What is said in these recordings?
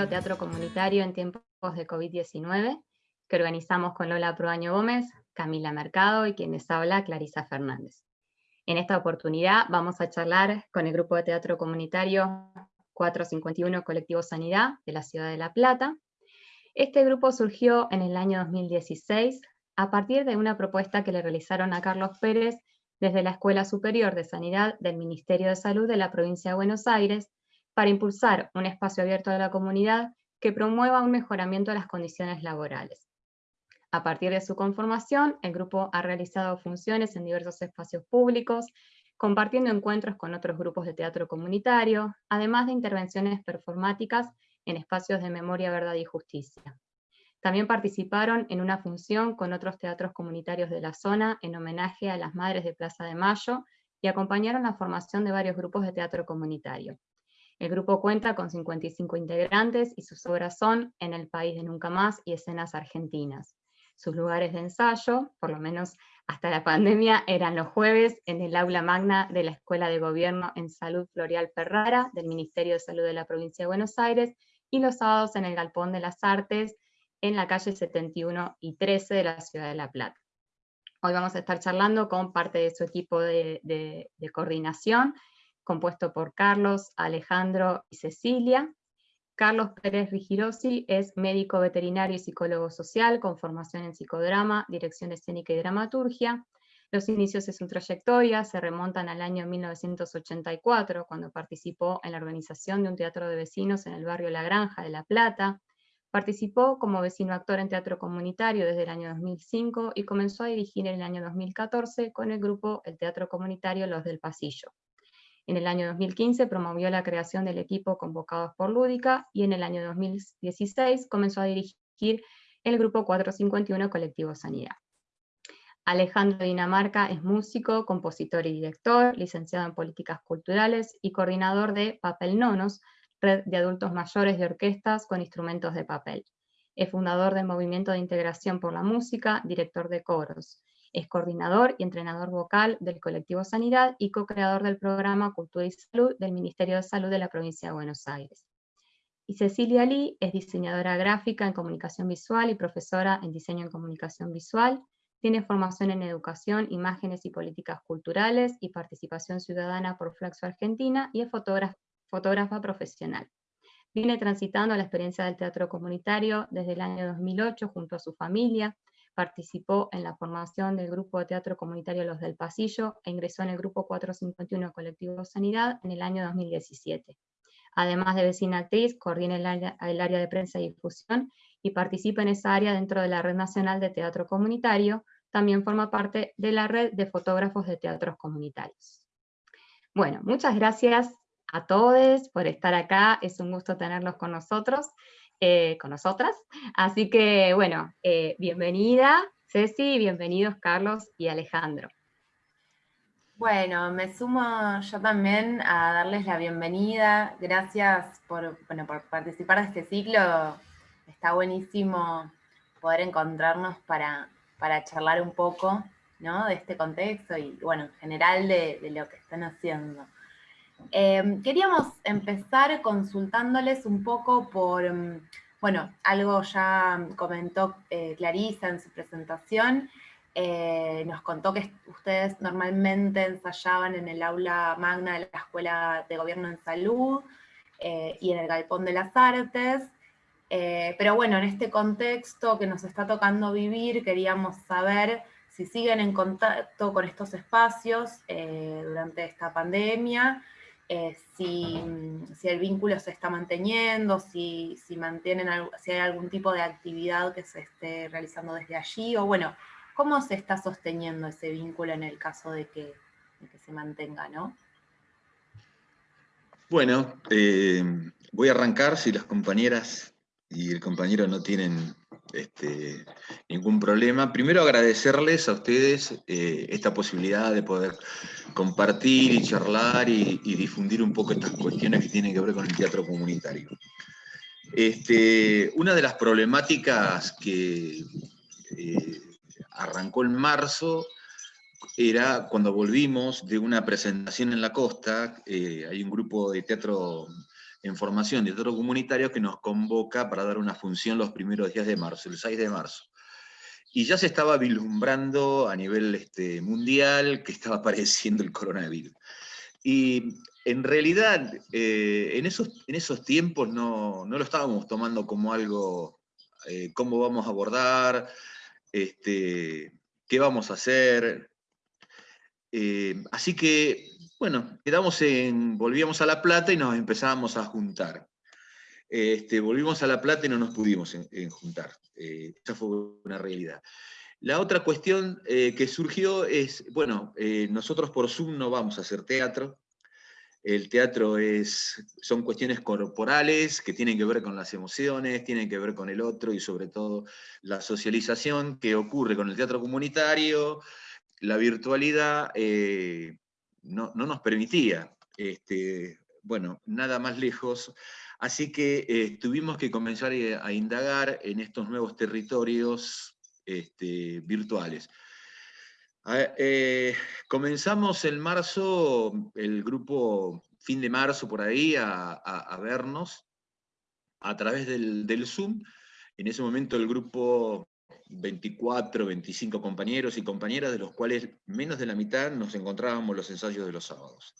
ciclo Teatro Comunitario en tiempos de COVID-19 que organizamos con Lola Proaño Gómez, Camila Mercado y quienes habla Clarisa Fernández. En esta oportunidad vamos a charlar con el grupo de teatro comunitario 451 Colectivo Sanidad de la Ciudad de La Plata. Este grupo surgió en el año 2016 a partir de una propuesta que le realizaron a Carlos Pérez desde la Escuela Superior de Sanidad del Ministerio de Salud de la provincia de Buenos Aires para impulsar un espacio abierto a la comunidad que promueva un mejoramiento de las condiciones laborales. A partir de su conformación, el grupo ha realizado funciones en diversos espacios públicos, compartiendo encuentros con otros grupos de teatro comunitario, además de intervenciones performáticas en espacios de memoria, verdad y justicia. También participaron en una función con otros teatros comunitarios de la zona en homenaje a las Madres de Plaza de Mayo y acompañaron la formación de varios grupos de teatro comunitario. El grupo cuenta con 55 integrantes y sus obras son En el País de Nunca Más y Escenas Argentinas. Sus lugares de ensayo, por lo menos hasta la pandemia, eran los jueves en el aula magna de la Escuela de Gobierno en Salud Floreal Ferrara del Ministerio de Salud de la Provincia de Buenos Aires y los sábados en el Galpón de las Artes en la calle 71 y 13 de la ciudad de La Plata. Hoy vamos a estar charlando con parte de su equipo de, coordinación, compuesto por Carlos, Alejandro y Cecilia. Carlos Pérez Rigirosi es médico veterinario y psicólogo social con formación en psicodrama, dirección escénica y dramaturgia. Los inicios de su trayectoria se remontan al año 1984, cuando participó en la organización de un teatro de vecinos en el barrio La Granja de La Plata, Participó como vecino actor en teatro comunitario desde el año 2005 y comenzó a dirigir en el año 2014 con el grupo El Teatro Comunitario Los del Pasillo. En el año 2015 promovió la creación del equipo Convocados por Lúdica y en el año 2016 comenzó a dirigir el grupo 451 Colectivo Sanidad. Alejandro Dinamarca es músico, compositor y director, licenciado en Políticas Culturales y coordinador de Papel Nonos, red de adultos mayores de orquestas con instrumentos de papel. Es fundador del Movimiento de Integración por la Música, director de coros. Es coordinador y entrenador vocal del colectivo Sanidad y co-creador del programa Cultura y Salud del Ministerio de Salud de la provincia de Buenos Aires. Y Cecilia Lee es diseñadora gráfica en comunicación visual y profesora en diseño en comunicación visual. Tiene formación en educación, imágenes y políticas culturales y participación ciudadana por Flaxo Argentina y es fotógrafa fotógrafa profesional. Viene transitando la experiencia del teatro comunitario desde el año 2008 junto a su familia, participó en la formación del grupo de teatro comunitario Los del Pasillo e ingresó en el grupo 451 Colectivo Sanidad en el año 2017. Además de vecina actriz, coordina el área, el área de prensa y difusión y participa en esa área dentro de la Red Nacional de Teatro Comunitario, también forma parte de la red de fotógrafos de teatros comunitarios. Bueno, muchas gracias a todos por estar acá, es un gusto tenerlos con nosotros, eh, con nosotras. Así que, bueno, eh, bienvenida Ceci, bienvenidos Carlos y Alejandro. Bueno, me sumo yo también a darles la bienvenida. Gracias por, por participar de este ciclo. Está buenísimo poder encontrarnos para, para charlar un poco ¿no? de este contexto y, bueno, en general de, de lo que están haciendo. Em, queríamos empezar consultándoles un poco por, em, bueno, algo ya comentó eh, Clarisa en su presentación, eh, nos contó que ustedes normalmente ensayaban en el aula magna de la Escuela de Gobierno en Salud eh, y en el Galpón de las Artes, pero bueno, en este contexto que nos está tocando vivir, queríamos saber si siguen en contacto con estos espacios durante esta pandemia, eh, si, el vínculo se está manteniendo, si, mantienen, si hay algún tipo de actividad que se esté realizando desde allí, o bueno, cómo se está sosteniendo ese vínculo en el caso de que, se mantenga, ¿no? Bueno, eh, voy a arrancar si las compañeras y el compañero no tienen este, ningún problema. Primero agradecerles a ustedes eh, esta posibilidad de poder compartir y charlar y, difundir un poco estas cuestiones que tienen que ver con el teatro comunitario. Este, una de las problemáticas que eh, arrancó en marzo era cuando volvimos de una presentación en la costa, eh, hay un grupo de teatro en formación de teatro comunitario que nos convoca para dar una función los primeros días de marzo, el 6 de marzo. Y ya se estaba vislumbrando a nivel este, mundial que estaba apareciendo el coronavirus. Y en realidad, eh, en, esos, en esos tiempos no, no, lo estábamos tomando como algo, eh, cómo vamos a abordar, este, qué vamos a hacer. Eh, así que, bueno, quedamos en, volvíamos a La Plata y nos empezábamos a juntar. Este, volvimos a La Plata y no nos pudimos juntar. Eh, esa fue una realidad. La otra cuestión eh, que surgió es, bueno, eh, nosotros por Zoom no vamos a hacer teatro. El teatro es, son cuestiones corporales que tienen que ver con las emociones, tienen que ver con el otro y sobre todo la socialización que ocurre con el teatro comunitario. La virtualidad no, no, nos permitía. Este, bueno, nada más lejos Así que eh, tuvimos que comenzar eh, a indagar en estos nuevos territorios este, virtuales. Eh, comenzamos en marzo, el grupo, fin de marzo por ahí, a, vernos a través del, Zoom. En ese momento el grupo 24, 25 compañeros y compañeras, de los cuales menos de la mitad nos encontrábamos los ensayos de los sábados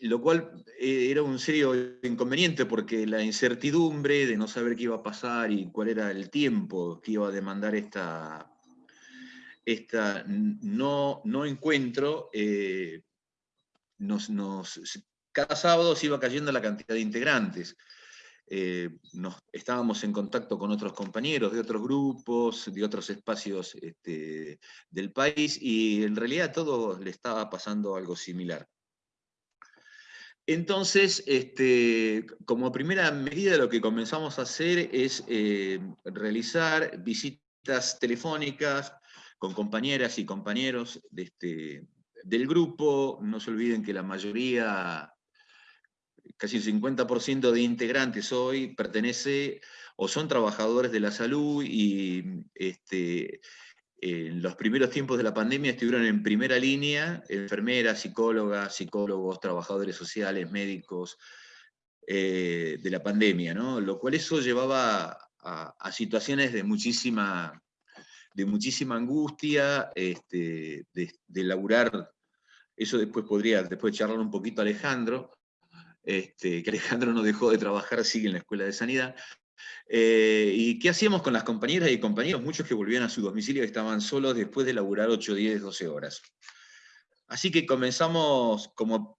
lo cual eh, era un serio inconveniente porque la incertidumbre de no saber qué iba a pasar y cuál era el tiempo que iba a demandar esta, esta no, no encuentro, eh, nos, cada sábado se iba cayendo la cantidad de integrantes. Eh, nos, estábamos en contacto con otros compañeros de otros grupos, de otros espacios este, del país, y en realidad a todos le estaba pasando algo similar. Entonces, este, como primera medida lo que comenzamos a hacer es eh, realizar visitas telefónicas con compañeras y compañeros de este, del grupo. No se olviden que la mayoría, casi el 50% de integrantes hoy pertenece o son trabajadores de la salud y este, en los primeros tiempos de la pandemia estuvieron en primera línea enfermeras, psicólogas, psicólogos, trabajadores sociales, médicos eh, de la pandemia, ¿no? lo cual eso llevaba a, situaciones de muchísima, de muchísima angustia, este, de, de, laburar, eso después podría después charlar un poquito Alejandro, este, que Alejandro no dejó de trabajar, sigue en la Escuela de Sanidad, eh, ¿Y qué hacíamos con las compañeras y compañeros? Muchos que volvían a su domicilio y estaban solos después de laburar 8, 10, 12 horas. Así que comenzamos, como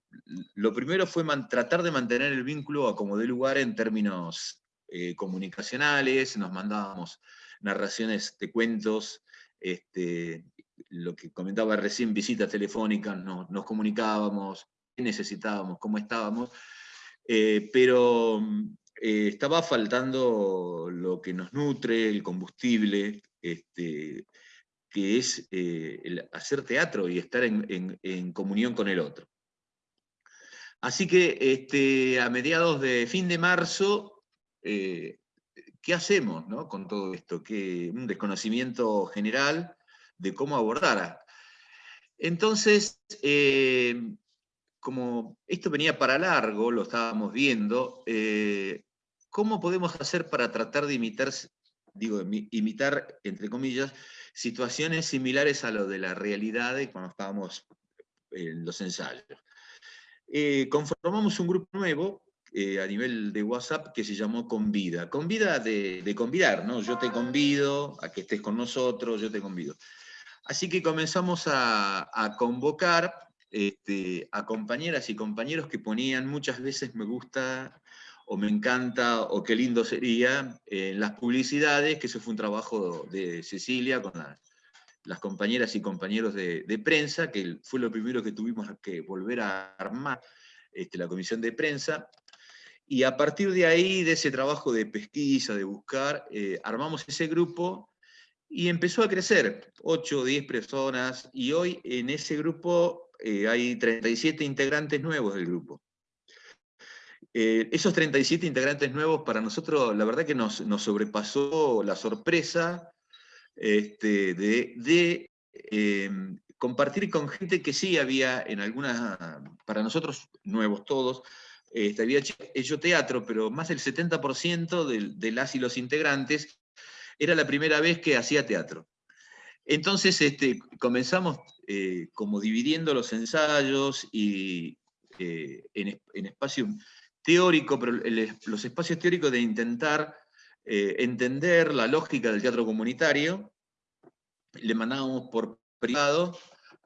lo primero fue tratar de mantener el vínculo a como de lugar en términos eh, comunicacionales, nos mandábamos narraciones de cuentos, este, lo que comentaba recién, visitas telefónicas, nos comunicábamos, qué necesitábamos, cómo estábamos, eh, pero eh, estaba faltando lo que nos nutre, el combustible, este, que es eh, hacer teatro y estar en, comunión con el otro. Así que este, a mediados de fin de marzo, ¿qué hacemos con todo esto? Que un desconocimiento general de cómo abordar. Entonces, como esto venía para largo, lo estábamos viendo, ¿cómo podemos hacer para tratar de imitar, digo, imitar, entre comillas, situaciones similares a lo de la realidad cuando estábamos en los ensayos? Eh, conformamos un grupo nuevo eh, a nivel de WhatsApp que se llamó Convida. Convida de, de, convidar, ¿no? Yo te convido a que estés con nosotros, yo te convido. Así que comenzamos a, convocar este, a compañeras y compañeros que ponían muchas veces me gusta o me encanta, o qué lindo sería, en las publicidades, que eso fue un trabajo de Cecilia con las compañeras y compañeros de, prensa, que fue lo primero que tuvimos que volver a armar este, la comisión de prensa, y a partir de ahí, de ese trabajo de pesquisa, de buscar, eh, armamos ese grupo y empezó a crecer, 8 o 10 personas, y hoy en ese grupo eh, hay 37 integrantes nuevos del grupo. Eh, esos 37 integrantes nuevos para nosotros, la verdad que nos, sobrepasó la sorpresa este, de, em, compartir con gente que sí había en algunas, para nosotros nuevos todos, este, había hecho teatro, pero más del 70% de, las y los integrantes era la primera vez que hacía teatro. Entonces este, comenzamos eh, como dividiendo los ensayos y eh, en, en, espacio teórico, pero los espacios teóricos de intentar eh, entender la lógica del teatro comunitario, le mandábamos por privado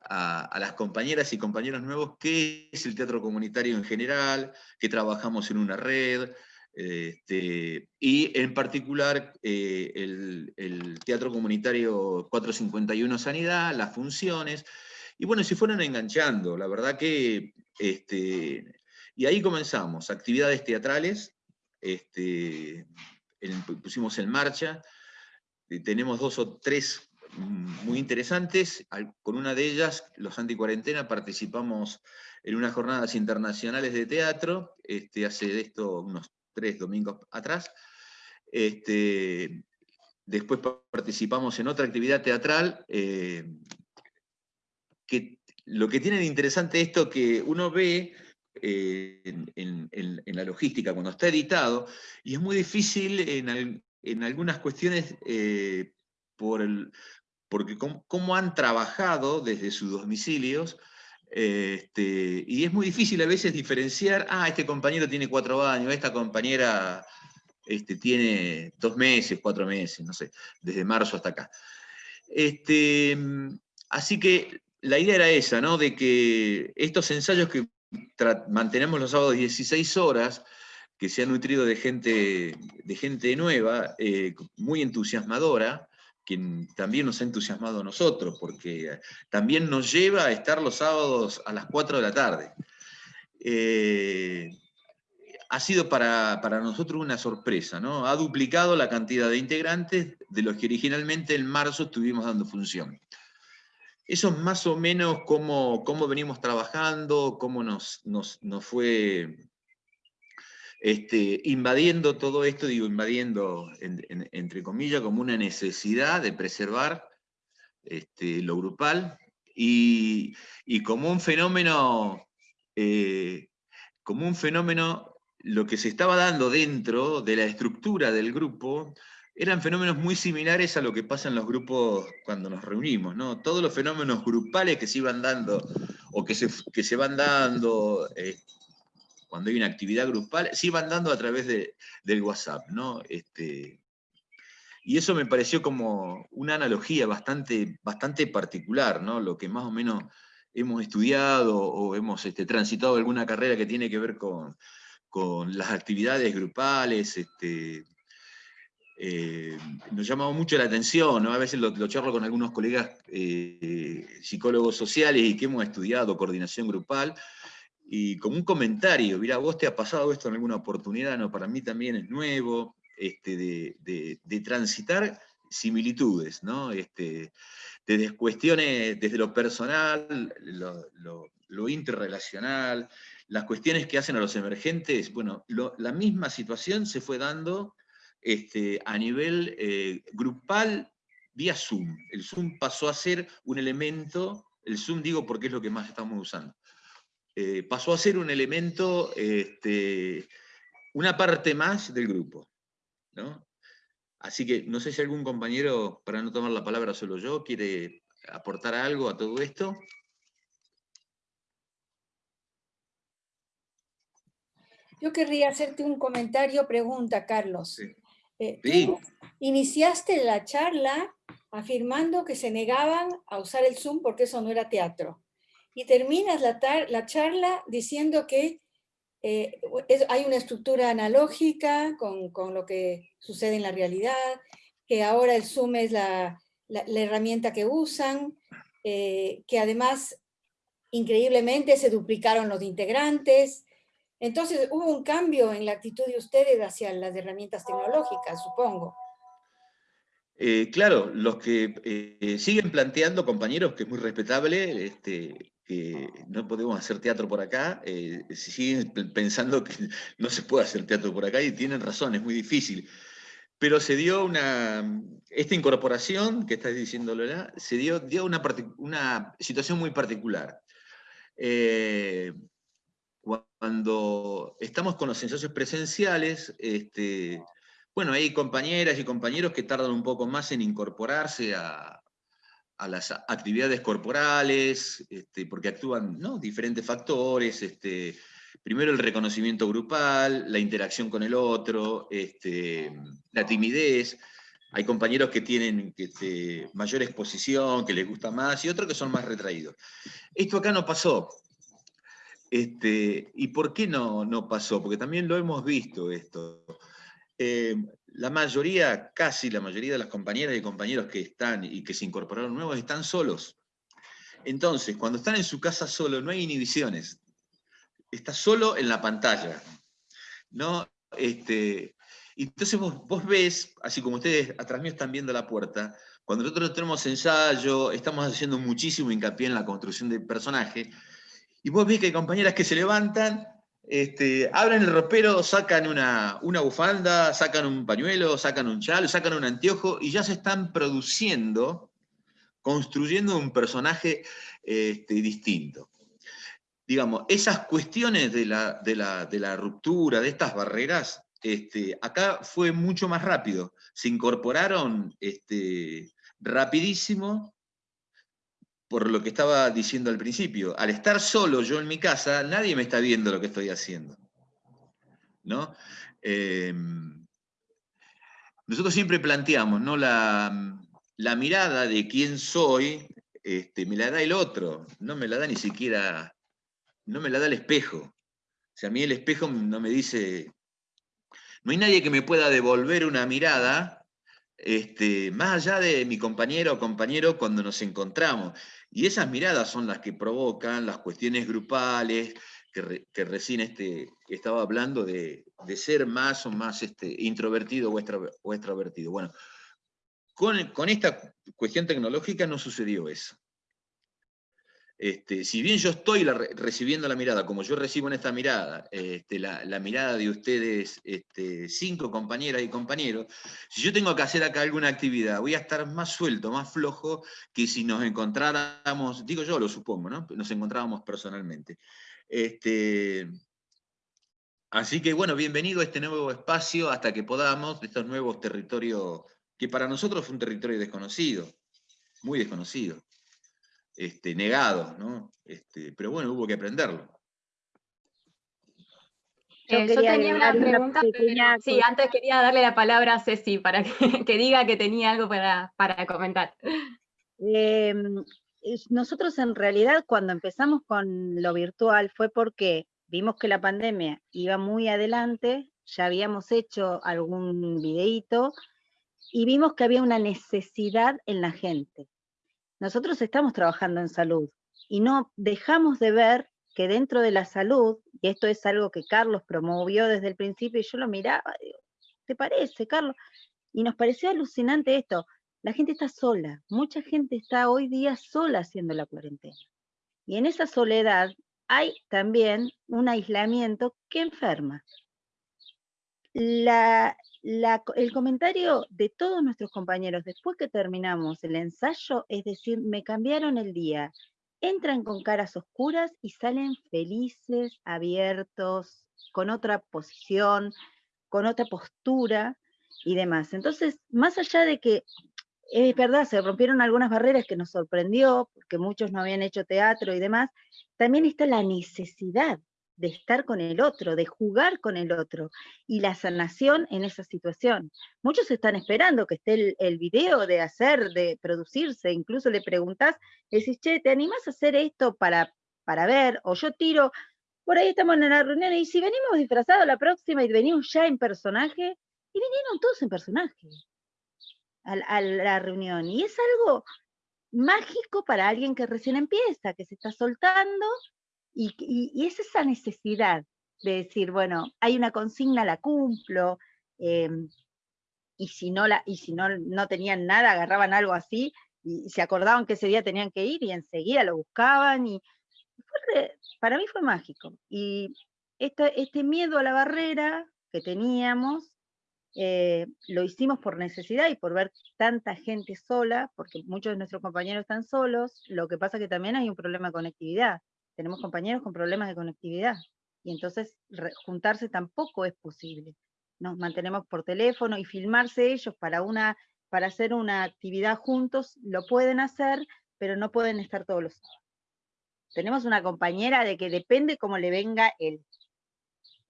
a, las compañeras y compañeros nuevos qué es el teatro comunitario en general, que trabajamos en una red, este, y en particular eh, el, teatro comunitario 451 Sanidad, las funciones, y bueno, se fueron enganchando, la verdad que, este, y ahí comenzamos, actividades teatrales, este, pusimos en marcha, tenemos dos o tres muy interesantes. Con una de ellas, los anticuarentena, participamos en unas jornadas internacionales de teatro, este, hace de esto unos tres domingos atrás. Este, después participamos en otra actividad teatral, eh, que lo que tiene de interesante esto que uno ve eh, en, la logística cuando está editado, y es muy difícil en, algunas cuestiones eh, por el, porque cómo, han trabajado desde sus domicilios, este, y es muy difícil a veces diferenciar, ah, este compañero tiene cuatro años, esta compañera este, tiene dos meses, cuatro meses, no sé, desde marzo hasta acá. Este, así que la idea era esa, ¿no? De que estos ensayos que mantenemos los sábados 16 horas, que se han nutrido de gente, de gente nueva, eh, muy entusiasmadora, quien también nos ha entusiasmado a nosotros, porque también nos lleva a estar los sábados a las 4 de la tarde. Eh, ha sido para, nosotros una sorpresa, ¿no? Ha duplicado la cantidad de integrantes de los que originalmente en marzo estuvimos dando función. Eso es más o menos cómo, cómo venimos trabajando, cómo nos, nos, nos fue este, invadiendo todo esto, digo invadiendo entre comillas, como una necesidad de preservar este, lo grupal y, como un fenómeno, eh, como un fenómeno, lo que se estaba dando dentro de la estructura del grupo, eran fenómenos muy similares a lo que pasa en los grupos cuando nos reunimos, ¿no? Todos los fenómenos grupales que se iban dando, o que se, que se van dando, eh, cuando hay una actividad grupal, se iban dando a través del WhatsApp, ¿no? Este, y eso me pareció como una analogía bastante, bastante particular, ¿no? Lo que más o menos hemos estudiado o hemos este, transitado alguna carrera que tiene que ver con, las actividades grupales, este, eh, nos llamaba mucho la atención, ¿no? a veces lo, charlo con algunos colegas eh, psicólogos sociales y que hemos estudiado coordinación grupal, y como un comentario, mira, vos te ha pasado esto en alguna oportunidad, no, para mí también es nuevo, este, de, transitar similitudes, ¿no? Este, desde cuestiones, desde lo personal, lo, interrelacional, las cuestiones que hacen a los emergentes, bueno, la misma situación se fue dando este, a nivel eh, grupal vía Zoom. El Zoom pasó a ser un elemento, el Zoom digo porque es lo que más estamos usando, eh, pasó a ser un elemento, este, una parte más del grupo. Así que no sé si algún compañero, para no tomar la palabra solo yo, quiere aportar algo a todo esto. Yo querría hacerte un comentario, pregunta, Carlos. Eh, iniciaste la charla afirmando que se negaban a usar el Zoom porque eso no era teatro y terminas la, la charla diciendo que eh, hay una estructura analógica con, con, lo que sucede en la realidad, que ahora el Zoom es la, la, herramienta que usan, eh, que además increíblemente se duplicaron los integrantes. Entonces hubo un cambio en la actitud de ustedes hacia las herramientas tecnológicas, supongo. Eh, claro, los que siguen planteando, compañeros, que es muy respetable, este, que no podemos hacer teatro por acá, eh, siguen pensando que no se puede hacer teatro por acá y tienen razón, es muy difícil. Pero se dio una, esta incorporación que estás diciendo Lola, se dio, dio una, una situación muy particular. Eh, cuando cuando estamos con los ensayos presenciales, este, bueno, hay compañeras y compañeros que tardan un poco más en incorporarse a, las actividades corporales, este, porque actúan diferentes factores, este, primero el reconocimiento grupal, la interacción con el otro, este, la timidez, hay compañeros que tienen este, mayor exposición, que les gusta más, y otros que son más retraídos. Esto acá no pasó. Este, ¿Y por qué no, no pasó? Porque también lo hemos visto esto. Eh, la mayoría, casi la mayoría de las compañeras y compañeros que están y que se incorporaron nuevos están solos. Entonces, cuando están en su casa solo, no hay inhibiciones. Está solo en la pantalla. ¿no? Este, entonces vos, ves, así como ustedes atrás mío están viendo la puerta, cuando nosotros tenemos ensayo, estamos haciendo muchísimo hincapié en la construcción del personaje, y vos ves que hay compañeras que se levantan este, abren el ropero, sacan una, bufanda, sacan un pañuelo, sacan un chal, sacan un anteojo y ya se están produciendo, construyendo un personaje este, distinto. Digamos, esas cuestiones de la, ruptura, de estas barreras, este, acá fue mucho más rápido. Se incorporaron rapidísimo por lo que estaba diciendo al principio. Al estar solo yo en mi casa, nadie me está viendo lo que estoy haciendo. ¿no? Em, nosotros siempre planteamos, ¿no? La, mirada de quién soy, este, me la da el otro, no me la da ni siquiera, no me la da el espejo. O sea, a mí el espejo no me dice, no hay nadie que me pueda devolver una mirada este, más allá de mi compañero o compañero cuando nos encontramos. Y esas miradas son las que provocan las cuestiones grupales, que, recién este, estaba hablando de, ser más o más este, introvertido o, extrovertido. Bueno, con, con esta cuestión tecnológica no sucedió eso. Este, si bien yo estoy recibiendo la mirada, como yo recibo en esta mirada, este, la, mirada de ustedes, este, cinco compañeras y compañeros, si yo tengo que hacer acá alguna actividad, voy a estar más suelto, más flojo, que si nos encontráramos, digo yo lo supongo, ¿no? nos encontrábamos personalmente. Este, así que bueno, bienvenido a este nuevo espacio hasta que podamos, de estos nuevos territorios, que para nosotros fue un territorio desconocido, muy desconocido este, negado, ¿no? Este, pero bueno, hubo que aprenderlo. Yo, eh, tenía una pregunta, sí, antes quería darle la palabra a Ceci para que, diga que tenía algo para, comentar. Em, nosotros en realidad cuando empezamos con lo virtual fue porque vimos que la pandemia iba muy adelante, ya habíamos hecho algún videíto y vimos que había una necesidad en la gente nosotros estamos trabajando en salud y no dejamos de ver que dentro de la salud, y esto es algo que Carlos promovió desde el principio, y yo lo miraba, digo, ¿te parece, Carlos? Y nos pareció alucinante esto. La gente está sola, mucha gente está hoy día sola haciendo la cuarentena. Y en esa soledad hay también un aislamiento que enferma. La, el comentario de todos nuestros compañeros después que terminamos el ensayo es decir, me cambiaron el día, entran con caras oscuras y salen felices, abiertos, con otra posición, con otra postura y demás. Entonces, más allá de que es verdad, se rompieron algunas barreras que nos sorprendió, porque muchos no habían hecho teatro y demás, también está la necesidad de estar con el otro, de jugar con el otro, y la sanación en esa situación. Muchos están esperando que esté el, video de hacer, de producirse, incluso le preguntás, le decís, che, ¿te animás a hacer esto para, para ver? O yo tiro, por ahí estamos en la reunión, y si venimos disfrazados la próxima y venimos ya en personaje, y vinieron todos en personaje a la reunión, y es algo mágico para alguien que recién empieza, que se está soltando y, es esa necesidad de decir, bueno, hay una consigna, la cumplo, em, y si, no, la, y si no, no tenían nada, agarraban algo así, y, se acordaban que ese día tenían que ir, y enseguida lo buscaban, y para mí fue mágico. Y este miedo a la barrera que teníamos, eh, lo hicimos por necesidad y por ver tanta gente sola, porque muchos de nuestros compañeros están solos, lo que pasa que también hay un problema de conectividad tenemos compañeros con problemas de conectividad y entonces juntarse tampoco es posible. Nos mantenemos por teléfono y filmarse ellos para, una, para hacer una actividad juntos, lo pueden hacer, pero no pueden estar todos los sábados. Tenemos una compañera de que depende cómo le venga el,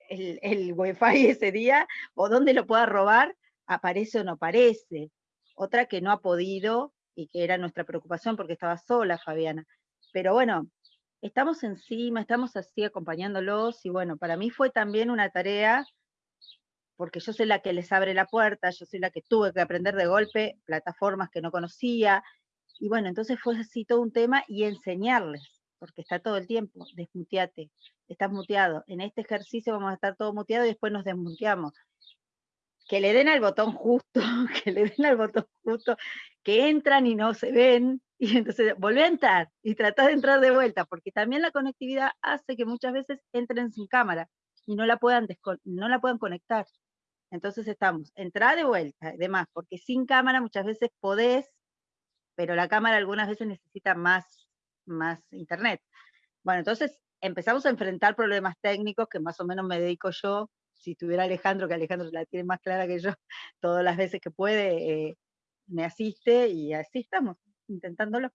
el, el wifi ese día, o dónde lo pueda robar, aparece o no aparece. Otra que no ha podido, y que era nuestra preocupación porque estaba sola Fabiana. Pero bueno, estamos encima, estamos así acompañándolos, y bueno, para mí fue también una tarea, porque yo soy la que les abre la puerta, yo soy la que tuve que aprender de golpe plataformas que no conocía, y bueno, entonces fue así todo un tema, y enseñarles, porque está todo el tiempo, desmuteate, estás muteado. En este ejercicio vamos a estar todo muteado y después nos desmuteamos. Que le den al botón justo, que le den al botón justo, que entran y no se ven, y entonces volvé a entrar y tratá de entrar de vuelta, porque también la conectividad hace que muchas veces entren sin cámara y no la puedan, no la puedan conectar. Entonces estamos, entrá de vuelta, demás, porque sin cámara muchas veces podés, pero la cámara algunas veces necesita más, más internet. Bueno, entonces empezamos a enfrentar problemas técnicos que más o menos me dedico yo, si tuviera Alejandro, que Alejandro la tiene más clara que yo, todas las veces que puede, eh, me asiste y así estamos, intentándolo.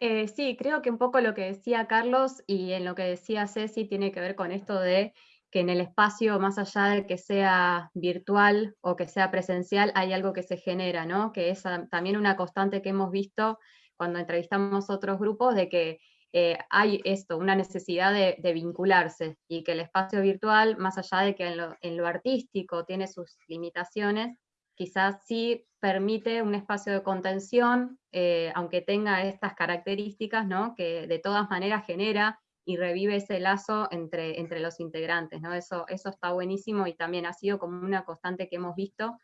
Eh, sí, creo que un poco lo que decía Carlos y en lo que decía Ceci tiene que ver con esto de que en el espacio, más allá de que sea virtual o que sea presencial, hay algo que se genera, ¿no? Que es también una constante que hemos visto cuando entrevistamos otros grupos, de que eh, hay esto, una necesidad de, vincularse y que el espacio virtual, más allá de que en lo, artístico tiene sus limitaciones, quizás sí permite un espacio de contención, eh, aunque tenga estas características, ¿no? que de todas maneras genera y revive ese lazo entre, entre los integrantes. ¿no? Eso, eso está buenísimo y también ha sido como una constante que hemos visto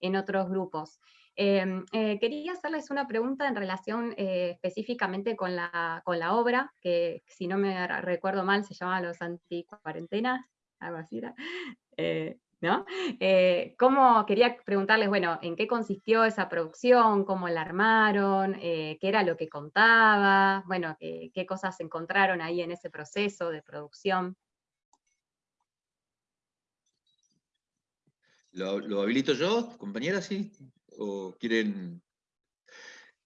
en otros grupos. Em, eh, quería hacerles una pregunta en relación eh, específicamente con la, obra, que si no me recuerdo mal se llama Los Anticuarentenas, algo así, eh, ¿no? ¿cómo, quería preguntarles, bueno, ¿en qué consistió esa producción? ¿Cómo la armaron? ¿Qué era lo que contaba? Bueno, ¿qué cosas encontraron ahí en ese proceso de producción? ¿Lo, lo habilito yo, compañera? Sí o quieren...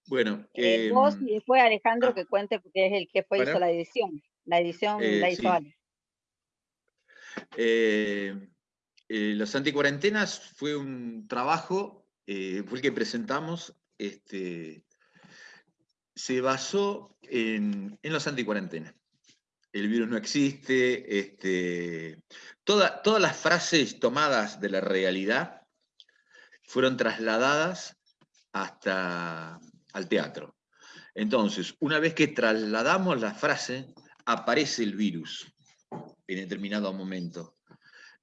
Bueno. Eh, vos y después Alejandro ah. que cuente porque es el que fue hizo la edición. La edición eh, la hizo eh, los anticuarentenas fue un trabajo, fue el que presentamos, este, se basó en, en los anticuarentenas. El virus no existe, este, todas las frases tomadas de la realidad fueron trasladadas hasta al teatro. Entonces, una vez que trasladamos la frase, aparece el virus en determinado momento.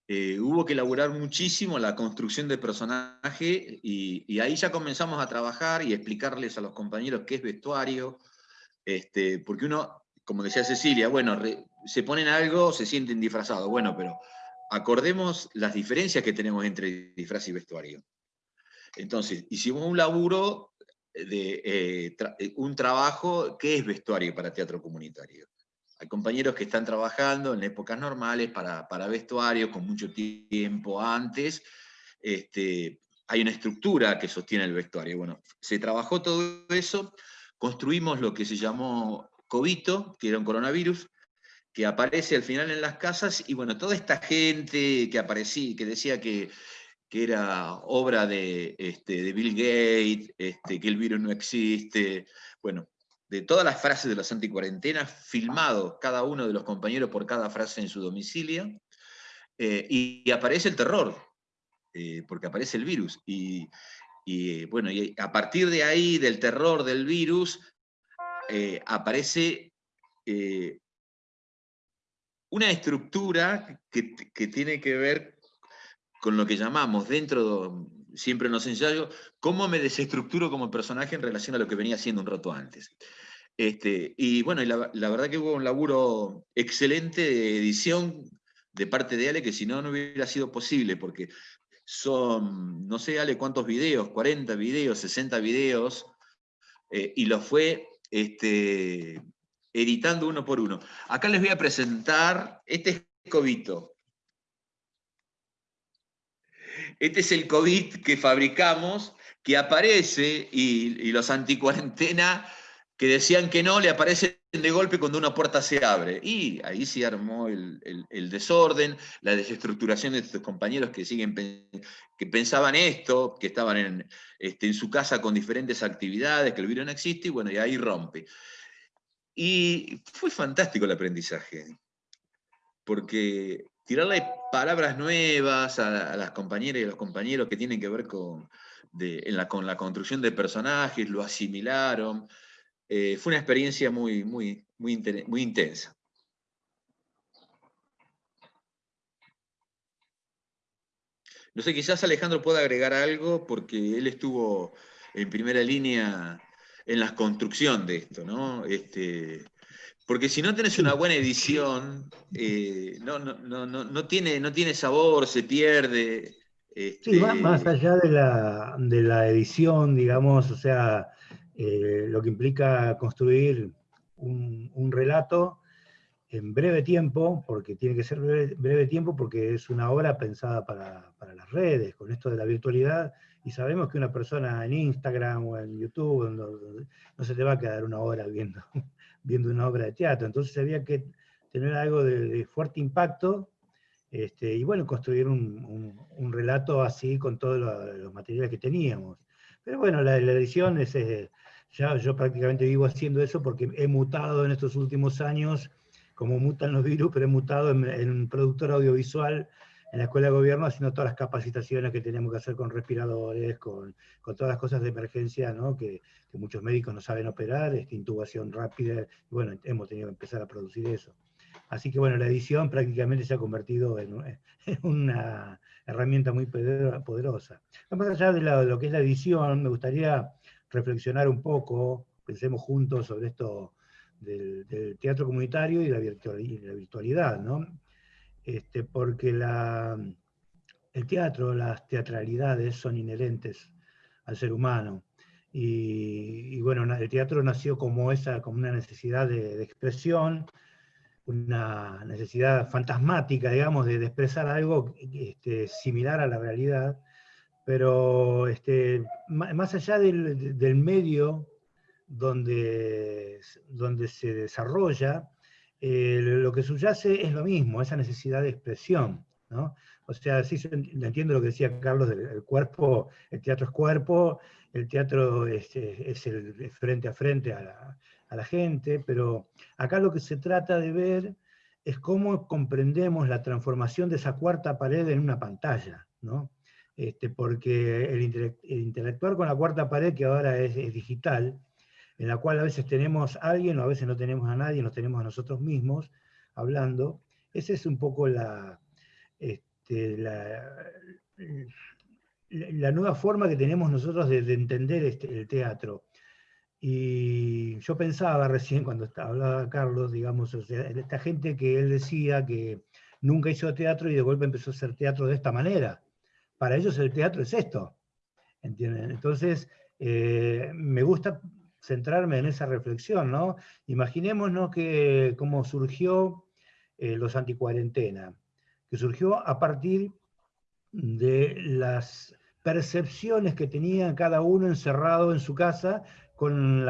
Eh, hubo que elaborar muchísimo la construcción del personaje y, ahí ya comenzamos a trabajar y explicarles a los compañeros qué es vestuario, este, porque uno, como decía Cecilia, bueno, se ponen algo, se sienten disfrazados, bueno, pero acordemos las diferencias que tenemos entre disfraz y vestuario. Entonces, hicimos un laburo de eh, eh, un trabajo que es vestuario para teatro comunitario. Hay compañeros que están trabajando en épocas normales para, para vestuario, con mucho tiempo antes. Este, hay una estructura que sostiene el vestuario. Bueno, se trabajó todo eso, construimos lo que se llamó COVID, que era un coronavirus, que aparece al final en las casas, y bueno, toda esta gente que aparecía, que decía que que era obra de, este, de Bill Gates, este, que el virus no existe, bueno, de todas las frases de las anticuarentenas, filmado cada uno de los compañeros por cada frase en su domicilio, eh, y, aparece el terror, eh, porque aparece el virus. Y, bueno, y a partir de ahí, del terror del virus, eh, aparece una estructura que, que, tiene que ver con lo que llamamos dentro, siempre en los ensayos, cómo me desestructuro como personaje en relación a lo que venía haciendo un rato antes. Este, y bueno, la, verdad que hubo un laburo excelente de edición de parte de Ale, que si no, no hubiera sido posible, porque son, no sé, Ale, cuántos videos, 40 videos, 60 videos, eh, y lo fue este, editando uno por uno. Acá les voy a presentar, este es Covito. Este es el COVID que fabricamos, que aparece, y, y los anticuarentena que decían que no, le aparecen de golpe cuando una puerta se abre. Y ahí se armó el, desorden, la desestructuración de estos compañeros que siguen que pensaban esto, que estaban en, este, en su casa con diferentes actividades, que el virus no existe, y bueno, y ahí rompe. Y fue fantástico el aprendizaje, porque tirarle palabras nuevas a, las compañeras y a los compañeros que tienen que ver con, la, con la construcción de personajes, lo asimilaron, eh, fue una experiencia muy, muy, muy, muy intensa. No sé, quizás Alejandro pueda agregar algo porque él estuvo en primera línea en la construcción de esto, ¿no? Este, porque si no tenés una buena edición, eh, no, no, tiene, no tiene sabor, se pierde. Sí, más, este allá de la, de la edición, digamos, o sea, eh, lo que implica construir un, relato en breve tiempo, porque tiene que ser breve, tiempo, porque es una obra pensada para, las redes, con esto de la virtualidad, y sabemos que una persona en Instagram o en YouTube no, se te va a quedar una hora viendo, viendo una obra de teatro, entonces había que tener algo de, fuerte impacto, este, y bueno, construir un, relato así con todos los, materiales que teníamos. Pero bueno, la, edición es, eh, ya yo prácticamente vivo haciendo eso porque he mutado en estos últimos años, como mutan los virus, pero he mutado en, un productor audiovisual en la Escuela de Gobierno haciendo todas las capacitaciones que tenemos que hacer con respiradores, con, con todas las cosas de emergencia ¿no? que, que, muchos médicos no saben operar, esta intubación rápida, bueno, hemos tenido que empezar a producir eso. Así que bueno, la edición prácticamente se ha convertido en, en una herramienta muy poderosa. Más allá de, de lo que es la edición, me gustaría reflexionar un poco, pensemos juntos sobre esto del, teatro comunitario y la, virtualidad, ¿no? Este, porque el teatro, las teatralidades son inherentes al ser humano. Y, bueno, el teatro nació como, esa, como una necesidad de, expresión, una necesidad fantasmática, digamos, de, expresar algo este, similar a la realidad, pero este, más allá del, medio donde, donde, se desarrolla, eh, lo que subyace es lo mismo, esa necesidad de expresión. ¿no? O sea, sí entiendo lo que decía Carlos del cuerpo, el teatro es cuerpo, el teatro es, es el frente a frente a la, a la, gente, pero acá lo que se trata de ver es cómo comprendemos la transformación de esa cuarta pared en una pantalla. ¿no? Este, porque el, interactuar con la cuarta pared, que ahora es, digital, en la cual a veces tenemos a alguien o a veces no tenemos a nadie, nos tenemos a nosotros mismos hablando, esa es un poco la, este, la, nueva forma que tenemos nosotros de, entender este, el teatro. Y yo pensaba recién cuando hablaba Carlos, digamos, esta gente que él decía que nunca hizo teatro y de golpe empezó a hacer teatro de esta manera para ellos el teatro es esto. ¿entienden? Entonces, eh, me gusta centrarme en esa reflexión, ¿no? Imaginémonos que cómo surgió eh, los anticuarentena, que surgió a partir de las percepciones que tenía cada uno encerrado en su casa con,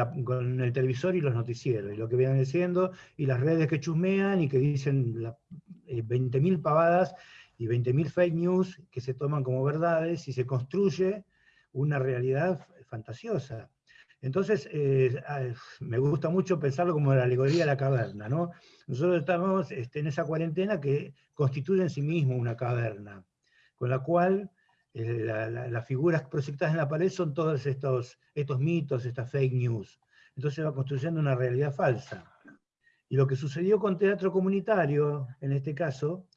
el televisor y los noticieros, y lo que vienen diciendo, y las redes que chusmean y que dicen 20.000 eh, pavadas y 20.000 fake news que se toman como verdades y se construye una realidad fantasiosa. Entonces, eh, me gusta mucho pensarlo como la alegoría de la caverna, ¿no? Nosotros estamos este, en esa cuarentena que constituye en sí mismo una caverna, con la cual eh, las figuras proyectadas en la pared son todos estos, estos mitos, estas fake news. Entonces va construyendo una realidad falsa. Y lo que sucedió con teatro comunitario, en este caso,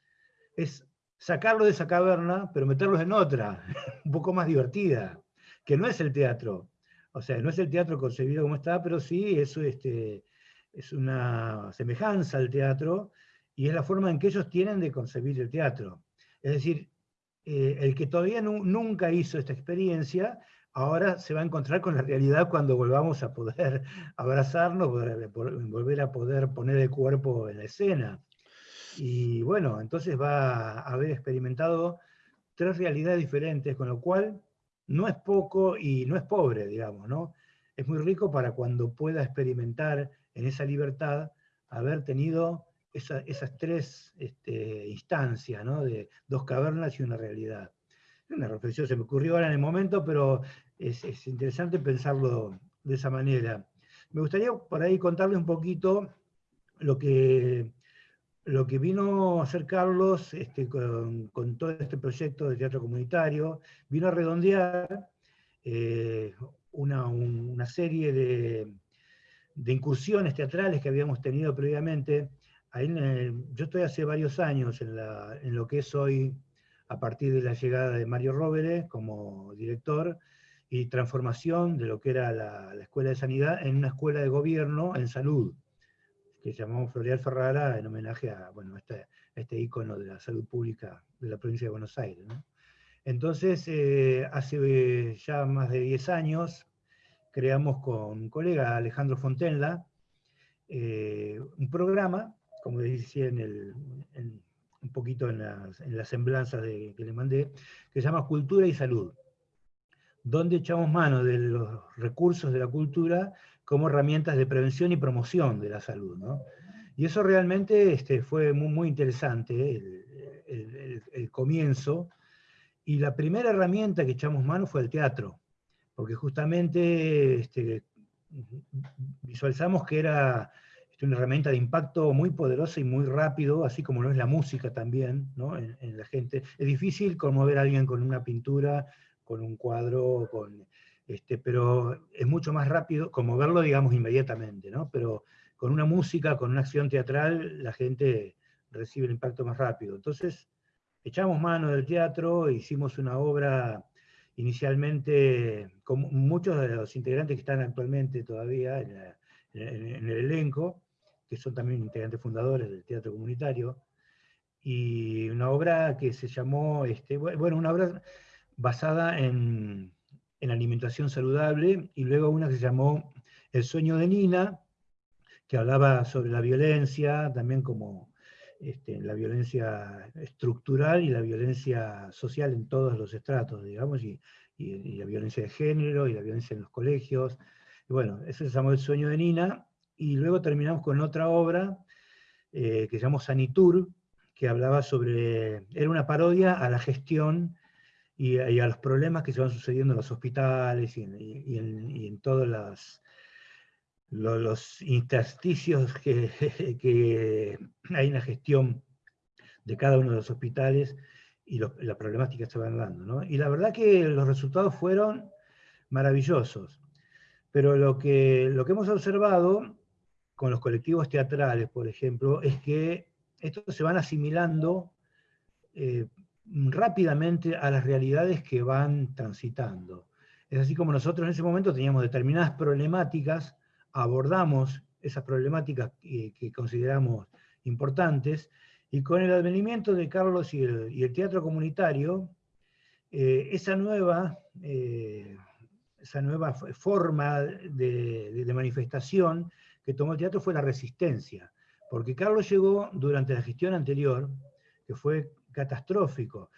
es sacarlo de esa caverna, pero meterlos en otra, un poco más divertida, que no es el teatro. O sea, no es el teatro concebido como está, pero sí es, este, es una semejanza al teatro y es la forma en que ellos tienen de concebir el teatro. Es decir, eh, el que todavía nunca hizo esta experiencia ahora se va a encontrar con la realidad cuando volvamos a poder abrazarnos, volver a poder poner el cuerpo en la escena. Y bueno, entonces va a haber experimentado tres realidades diferentes, con lo cual no es poco y no es pobre, digamos, ¿no? Es muy rico para cuando pueda experimentar en esa libertad haber tenido esas tres este, instancias, ¿no? De dos cavernas y una realidad. Una reflexión se me ocurrió ahora en el momento, pero es, interesante pensarlo de esa manera. Me gustaría por ahí contarle un poquito lo que, lo que vino a hacer Carlos este, con, todo este proyecto de teatro comunitario, vino a redondear eh, una, serie de, incursiones teatrales que habíamos tenido previamente. yo estoy hace varios años en, lo que es hoy, a partir de la llegada de Mario Róveres como director, y transformación de lo que era la, Escuela de Sanidad en una escuela de gobierno en salud, que llamamos Florial Ferrara en homenaje a bueno, este, este ícono de la salud pública de la provincia de Buenos Aires. Entonces, eh, hace ya más de 10 años, creamos con un colega, Alejandro Fontenla, eh, un programa, como decía en el, un poquito en las, en semblanzas de, que le mandé, que se llama Cultura y Salud donde echamos mano de los recursos de la cultura como herramientas de prevención y promoción de la salud. Y eso realmente este, fue muy, muy interesante, el, comienzo. Y la primera herramienta que echamos mano fue el teatro, porque justamente este, visualizamos que era este, una herramienta de impacto muy poderosa y muy rápido, así como lo es la música también, en, en, la gente. Es difícil conmover a alguien con una pintura con un cuadro, con, este, pero es mucho más rápido, como verlo, digamos, inmediatamente, ¿no? Pero con una música, con una acción teatral, la gente recibe el impacto más rápido. Entonces, echamos mano del teatro, hicimos una obra inicialmente, con muchos de los integrantes que están actualmente todavía en, el elenco, que son también integrantes fundadores del teatro comunitario, y una obra que se llamó, este, bueno, una obra basada en, alimentación saludable, y luego una que se llamó El sueño de Nina, que hablaba sobre la violencia, también como este, la violencia estructural y la violencia social en todos los estratos, digamos, y, la violencia de género y la violencia en los colegios. Y bueno, ese se llamó El sueño de Nina, y luego terminamos con otra obra eh, que se llamó Sanitur, que hablaba sobre, era una parodia a la gestión y, a los problemas que se van sucediendo en los hospitales y en, todos los, los, intersticios que, que, hay en la gestión de cada uno de los hospitales y la problemática que se van dando. Y la verdad que los resultados fueron maravillosos. Pero lo que, lo que hemos observado con los colectivos teatrales, por ejemplo, es que estos se van asimilando eh, rápidamente a las realidades que van transitando. Es así como nosotros en ese momento teníamos determinadas problemáticas, abordamos esas problemáticas que, consideramos importantes, y con el advenimiento de Carlos y el, teatro comunitario, eh, esa, nueva, eh, esa nueva forma de manifestación que tomó el teatro fue la resistencia, porque Carlos llegó durante la gestión anterior, que fue catastrófico.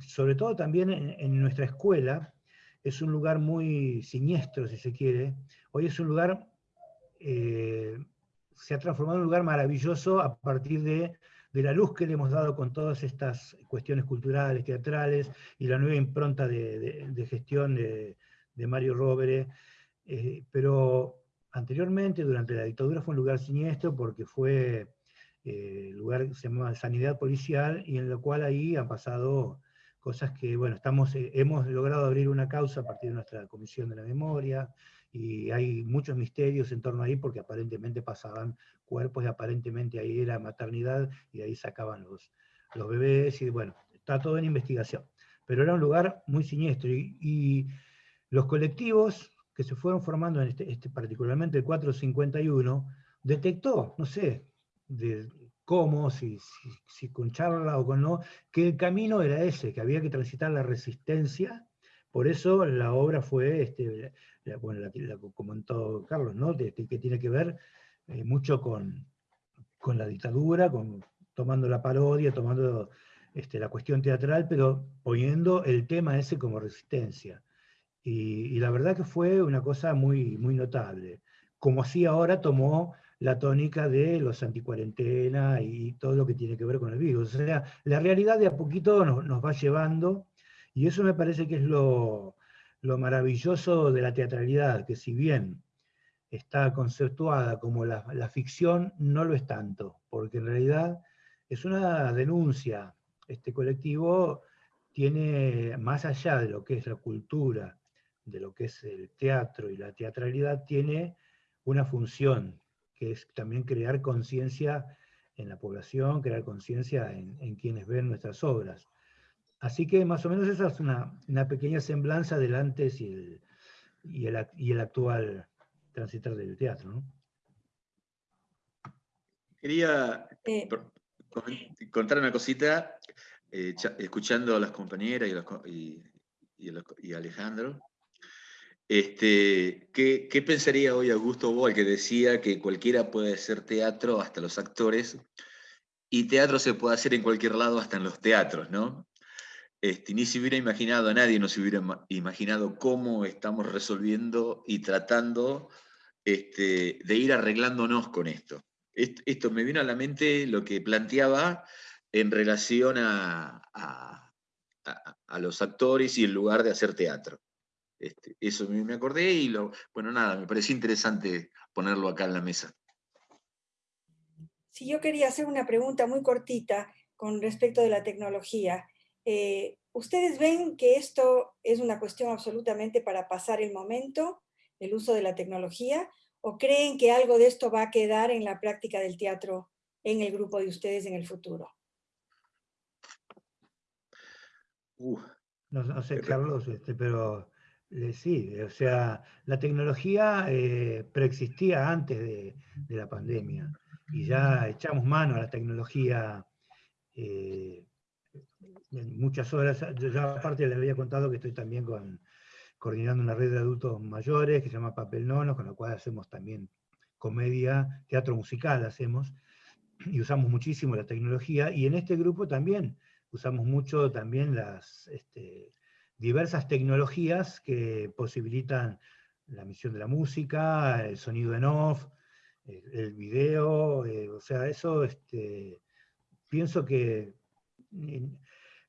sobre todo también en, nuestra escuela, es un lugar muy siniestro, si se quiere. Hoy es un lugar, eh, se ha transformado en un lugar maravilloso a partir de, la luz que le hemos dado con todas estas cuestiones culturales, teatrales, y la nueva impronta de, gestión de, Mario Rovere. Eh, pero anteriormente, durante la dictadura, fue un lugar siniestro porque fue eh, lugar se llama Sanidad Policial, y en lo cual ahí han pasado cosas que, bueno, estamos, eh, hemos logrado abrir una causa a partir de nuestra Comisión de la Memoria, y hay muchos misterios en torno ahí, porque aparentemente pasaban cuerpos, y aparentemente ahí era maternidad, y ahí sacaban los, los bebés, y bueno, está todo en investigación. Pero era un lugar muy siniestro, y, los colectivos que se fueron formando, en este, este particularmente el 451, detectó, no sé, de cómo, si, si, con charla o con no, que el camino era ese, que había que transitar la resistencia Por eso la obra fue, este, bueno, la, la, comentó Carlos, ¿no? que tiene que ver eh, mucho con, con la dictadura, con, tomando la parodia, tomando este, la cuestión teatral, pero poniendo el tema ese como resistencia. Y, la verdad que fue una cosa muy, muy notable. Como así ahora tomó la tónica de los anticuarentena y todo lo que tiene que ver con el virus. O sea, la realidad de a poquito nos, nos va llevando, y eso me parece que es lo, lo maravilloso de la teatralidad, que si bien está conceptuada como la, la, ficción, no lo es tanto, porque en realidad es una denuncia. Este colectivo tiene, más allá de lo que es la cultura, de lo que es el teatro y la teatralidad, tiene una función, que es también crear conciencia en la población, crear conciencia en, en, quienes ven nuestras obras. Así que más o menos esa es una, una pequeña semblanza del antes y el, y el, y el actual transitar del teatro. ¿no? Quería eh, contar una cosita, eh, escuchando a las compañeras y, y, Alejandro. Este, ¿qué, ¿qué, pensaría hoy Augusto Boal que decía que cualquiera puede hacer teatro, hasta los actores, y teatro se puede hacer en cualquier lado, hasta en los teatros, ¿no? Este, ni se hubiera imaginado, a nadie nos hubiera imaginado cómo estamos resolviendo y tratando este, de ir arreglándonos con esto. esto. me vino a la mente lo que planteaba en relación a, a, los actores y el lugar de hacer teatro. Este, eso me acordé y lo, bueno, nada, me pareció interesante ponerlo acá en la mesa. Sí, yo quería hacer una pregunta muy cortita con respecto de la tecnología. Eh, ¿Ustedes ven que esto es una cuestión absolutamente para pasar el momento? el uso de la tecnología o creen que algo de esto va a quedar en la práctica del teatro en el grupo de ustedes en el futuro? no, sé, Carlos, este, pero sí, o sea, la tecnología eh, preexistía antes de, la pandemia y ya echamos mano a la tecnología eh, en muchas horas. Yo ya aparte les había contado que estoy también coordinando una red de adultos mayores que se llama Papel Nono, con la cual hacemos también comedia, teatro musical hacemos, y usamos muchísimo la tecnología, y en este grupo también usamos mucho también las este, diversas tecnologías que posibilitan la emisión de la música, el sonido en off, el, video, eh, o sea, eso este, pienso que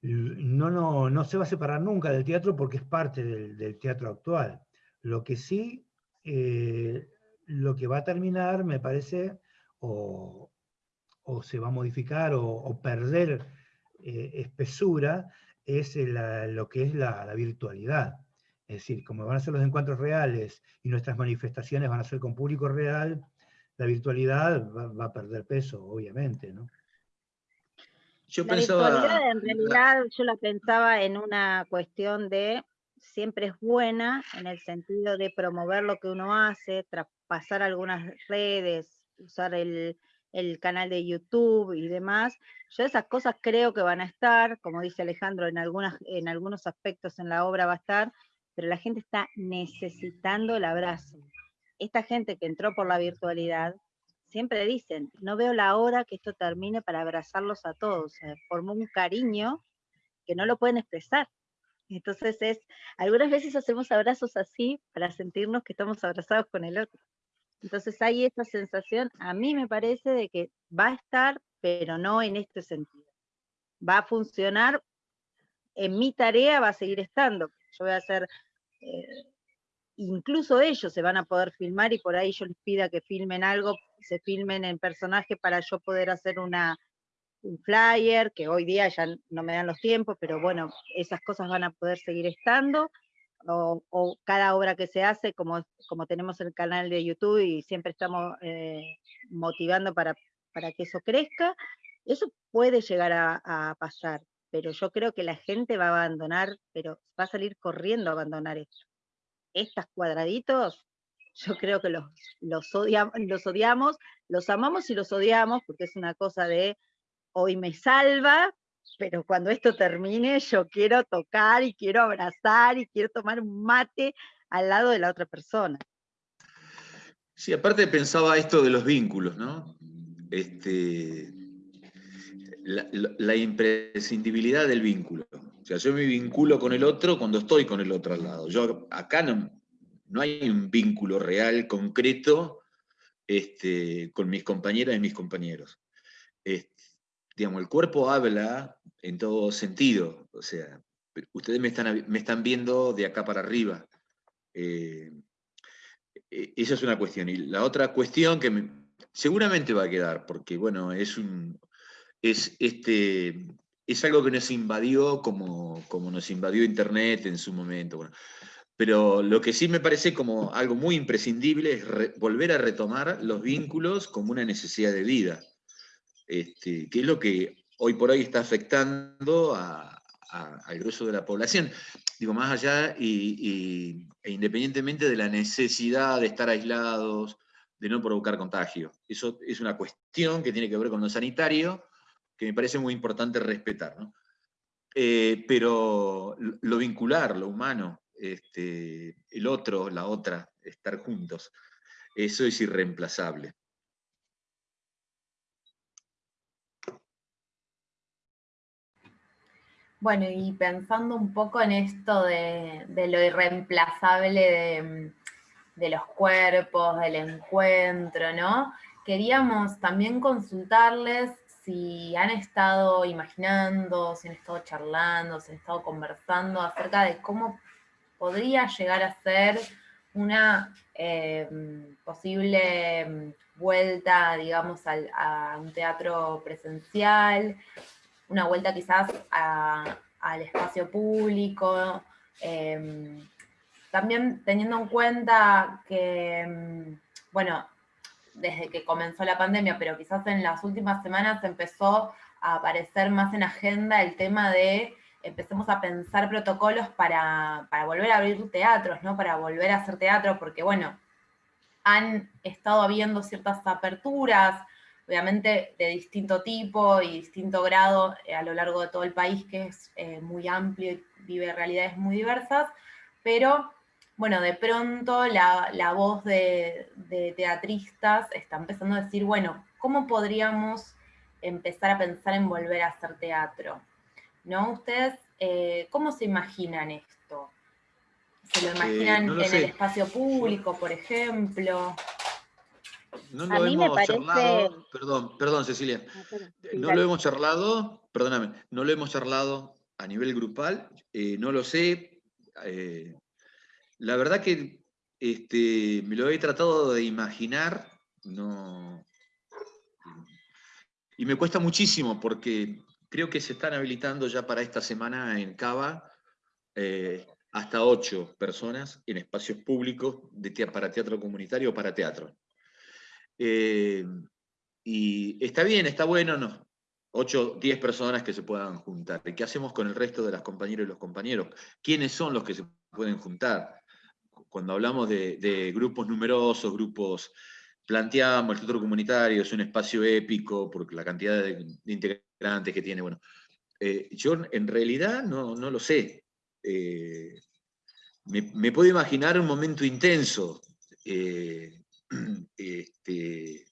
no, no, se va a separar nunca del teatro porque es parte del, teatro actual. Lo que sí, eh, lo que va a terminar, me parece, o, se va a modificar o, perder eh, espesura, es lo que es la, virtualidad. Es decir, como van a ser los encuentros reales y nuestras manifestaciones van a ser con público real, la virtualidad va, va a perder peso, obviamente, ¿no? Yo la pensaba... en realidad yo la pensaba en una cuestión de siempre es buena en el sentido de promover lo que uno hace, traspasar algunas redes, usar el, el, canal de YouTube y demás. Yo esas cosas creo que van a estar, como dice Alejandro, en, algunas, en algunos aspectos en la obra va a estar, pero la gente está necesitando el abrazo. Esta gente que entró por la virtualidad siempre dicen, no veo la hora que esto termine para abrazarlos a todos. Se formó un cariño que no lo pueden expresar. Entonces es, algunas veces hacemos abrazos así para sentirnos que estamos abrazados con el otro. Entonces hay esta sensación, a mí me parece de que va a estar, pero no en este sentido. Va a funcionar, en mi tarea va a seguir estando. Yo voy a hacer eh, incluso ellos se van a poder filmar y por ahí yo les pida que filmen algo, se filmen en personaje para yo poder hacer una, un flyer, que hoy día ya no me dan los tiempos, pero bueno, esas cosas van a poder seguir estando, o, cada obra que se hace, como, como tenemos el canal de YouTube y siempre estamos eh, motivando para, para que eso crezca, eso puede llegar a, a pasar, pero yo creo que la gente va a abandonar, pero va a salir corriendo a abandonar esto. Estos cuadraditos, yo creo que los, los, los odiamos, los amamos y los odiamos, porque es una cosa de hoy me salva, pero cuando esto termine yo quiero tocar y quiero abrazar y quiero tomar un mate al lado de la otra persona. Sí, aparte pensaba esto de los vínculos, ¿no? Este, la, imprescindibilidad del vínculo. O sea, yo me vinculo con el otro cuando estoy con el otro al lado. Yo acá no, no hay un vínculo real, concreto, este, con mis compañeras y mis compañeros. Digamos, el cuerpo habla en todo sentido, o sea, ustedes me están, me están viendo de acá para arriba. Eh, e, esa es una cuestión. Y la otra cuestión que seguramente va a quedar, porque bueno, es un, es, este, es algo que nos invadió como, como nos invadió Internet en su momento. Pero lo que sí me parece como algo muy imprescindible es volver a retomar los vínculos como una necesidad de vida, este, que es lo que hoy por hoy está afectando al grueso de la población. Digo, más allá y, e independientemente de la necesidad de estar aislados, de no provocar contagio. Eso es una cuestión que tiene que ver con lo sanitario, que me parece muy importante respetar. Eh, pero lo vincular, lo humano, este, el otro, la otra, estar juntos. Eso es irreemplazable. Bueno, y pensando un poco en esto de, lo irreemplazable de, los cuerpos, del encuentro, ¿no? Queríamos también consultarles si han estado imaginando, si han estado charlando, si han estado conversando acerca de cómo podría llegar a ser una eh, posible mm, vuelta, digamos, a un teatro presencial, una vuelta quizás al espacio público, em, también teniendo en cuenta que, em, bueno, desde que comenzó la pandemia, pero quizás en las últimas semanas empezó a aparecer más en agenda el tema de empecemos a pensar protocolos para, volver a abrir teatros, ¿no? Para volver a hacer teatro, porque bueno, han estado habiendo ciertas aperturas, obviamente de distinto tipo y distinto grado eh, a lo largo de todo el país, que es eh, muy amplio y vive realidades muy diversas, pero bueno, de pronto la, voz de, de, teatristas está empezando a decir, bueno, ¿cómo podríamos empezar a pensar en volver a hacer teatro? ¿no? ¿Ustedes eh, cómo se imaginan esto? ¿Se lo eh, imaginan en el espacio público, por ejemplo? No lo hemos charlado, perdón, perdón Cecilia, ah, no lo hemos charlado, perdóname, no lo hemos charlado a nivel grupal, eh, no lo sé. la verdad que este, me lo he tratado de imaginar, no, y me cuesta muchísimo porque creo que se están habilitando ya para esta semana en Cava eh, hasta ocho personas en espacios públicos de, para teatro comunitario o para teatro. Eh, y está bien, está bueno, no, 8, 10 personas que se puedan juntar. ¿Y qué hacemos con el resto de las compañeras y los compañeros? ¿Quiénes son los que se pueden juntar? Cuando hablamos de, grupos numerosos, grupos planteamos el teatro comunitario, es un espacio épico por la cantidad de, de antes que tiene. Bueno, eh, yo en realidad no, lo sé. Eh, me, puedo imaginar un momento intenso. este,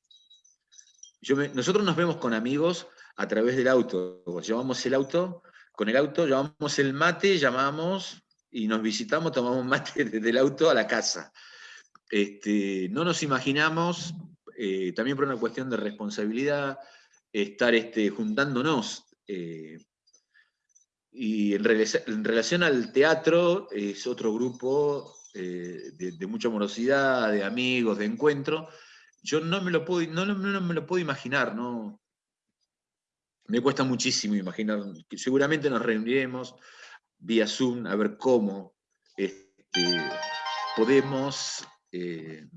nosotros nos vemos con amigos a través del auto. Llevamos el auto, con el auto llamamos el mate, llamamos y nos visitamos, tomamos mate desde el auto a la casa. Este, no nos imaginamos, también por una cuestión de responsabilidad, estar este, juntándonos. Eh, y en, relación al teatro, es otro grupo eh, de, mucha amorosidad, de amigos, de encuentro. Yo no me lo puedo, no, me lo puedo imaginar, no. Me cuesta muchísimo imaginar. Seguramente nos reuniremos vía Zoom a ver cómo este, podemos, eh,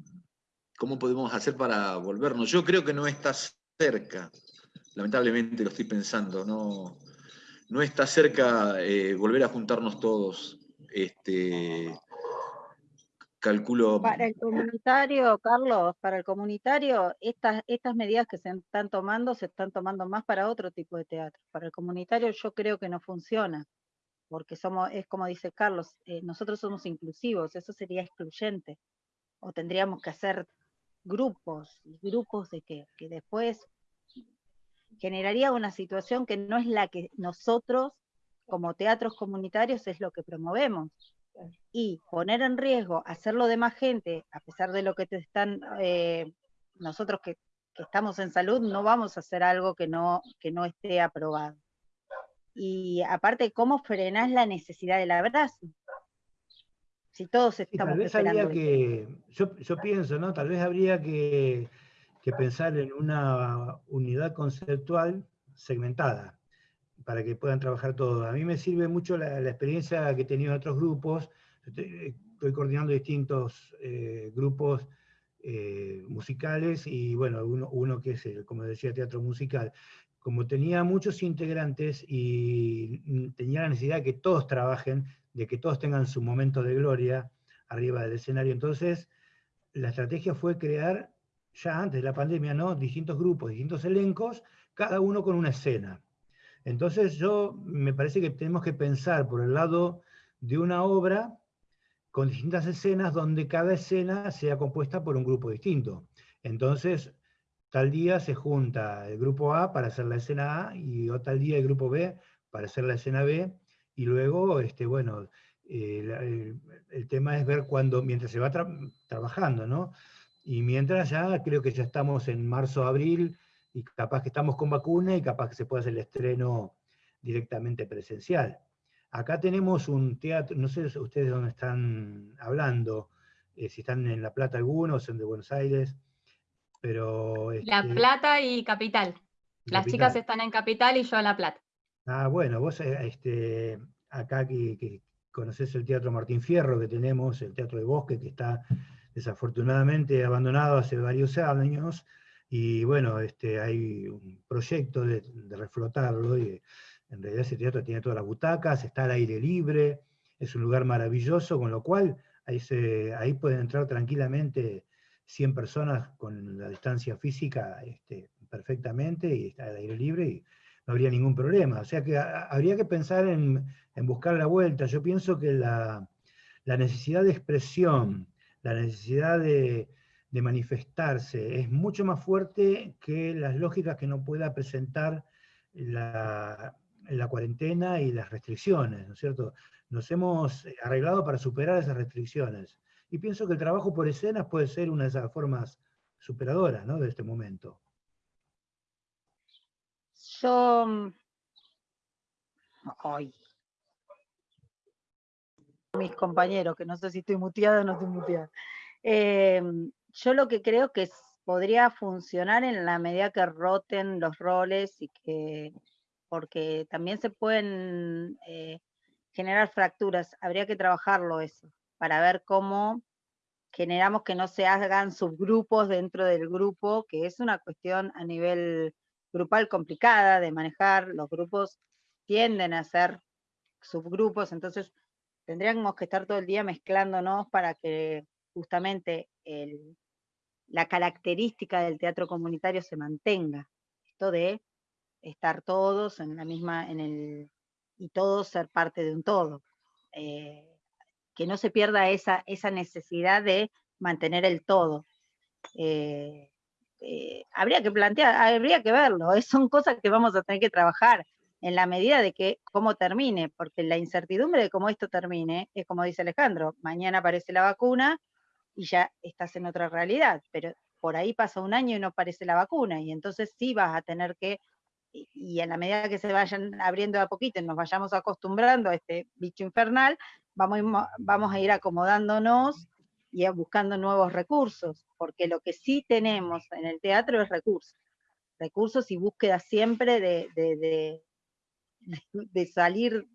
cómo podemos hacer para volvernos. Yo creo que no está cerca lamentablemente lo estoy pensando, no, no está cerca eh, volver a juntarnos todos. Este, calculo... Para el comunitario, Carlos, para el comunitario, estas, estas medidas que se están tomando, se están tomando más para otro tipo de teatro. Para el comunitario yo creo que no funciona, porque somos, es como dice Carlos, eh, nosotros somos inclusivos, eso sería excluyente. O tendríamos que hacer grupos, grupos de que, que después generaría una situación que no es la que nosotros como teatros comunitarios es lo que promovemos. Y poner en riesgo hacerlo de más gente, a pesar de lo que te están, eh, nosotros que, estamos en salud, no vamos a hacer algo que no, que no esté aprobado. Y aparte, ¿cómo frenás la necesidad del abrazo? Si todos estamos tal vez habría que, yo, yo, pienso, ¿no? Tal vez habría que, que pensar en una unidad conceptual segmentada para que puedan trabajar todos. A mí me sirve mucho la, experiencia que he tenido en otros grupos. Estoy, coordinando distintos eh, grupos eh, musicales y bueno, uno, que es, el, como decía, teatro musical. Como tenía muchos integrantes y tenía la necesidad de que todos trabajen, de que todos tengan su momento de gloria arriba del escenario, entonces la estrategia fue crear, ya antes de la pandemia, ¿no? distintos grupos, distintos elencos, cada uno con una escena. Entonces yo me parece que tenemos que pensar por el lado de una obra con distintas escenas donde cada escena sea compuesta por un grupo distinto. Entonces, tal día se junta el grupo A para hacer la escena A y tal día el grupo B para hacer la escena B y luego, este, bueno, eh, el, tema es ver cuando, mientras se va trabajando, ¿no? Y mientras ya, creo que ya estamos en marzo, abril, y capaz que estamos con vacuna y capaz que se puede hacer el estreno directamente presencial. Acá tenemos un teatro, no sé ustedes dónde están hablando, eh, si están en La Plata algunos, son de Buenos Aires, pero... la este Plata y Capital. Las chicas están en Capital y yo en La Plata. Ah, bueno, vos eh, este, acá que, que conoces el Teatro Martín Fierro que tenemos, el Teatro de Bosque, que está desafortunadamente abandonado hace varios años, y bueno, este, hay un proyecto de, reflotarlo, y en realidad ese teatro tiene todas las butacas, está al aire libre, es un lugar maravilloso, con lo cual ahí, pueden entrar tranquilamente 100 personas con la distancia física este, perfectamente, y está al aire libre, y no habría ningún problema. O sea que habría que pensar en, en, buscar la vuelta. Yo pienso que la, la necesidad de expresión, la necesidad de, de manifestarse es mucho más fuerte que las lógicas que no pueda presentar la, la cuarentena y las restricciones, ¿no es cierto? Nos hemos arreglado para superar esas restricciones. Y pienso que el trabajo por escenas puede ser una de esas formas superadoras ¿no? de este momento. Yo... Ay. Mis compañeros, que no sé si estoy muteada o no estoy muteada. Eh, yo lo que creo que podría funcionar en la medida que roten los roles y que, porque también se pueden eh, generar fracturas, habría que trabajarlo eso, para ver cómo generamos que no se hagan subgrupos dentro del grupo, que es una cuestión a nivel grupal complicada de manejar, los grupos tienden a ser subgrupos, entonces tendríamos que estar todo el día mezclándonos para que justamente la característica del teatro comunitario se mantenga. Esto de estar todos en la misma, en el, y todos ser parte de un todo. Eh, que no se pierda esa, esa necesidad de mantener el todo. Eh, eh, habría que plantear, habría que verlo, son cosas que vamos a tener que trabajar en la medida de que cómo termine, porque la incertidumbre de cómo esto termine es como dice Alejandro, mañana aparece la vacuna y ya estás en otra realidad, pero por ahí pasa un año y no aparece la vacuna, y entonces sí vas a tener que, y en la medida que se vayan abriendo a poquito y nos vayamos acostumbrando a este bicho infernal, vamos, vamos a ir acomodándonos y buscando nuevos recursos, porque lo que sí tenemos en el teatro es recursos, recursos y búsqueda siempre de, de, de, salir,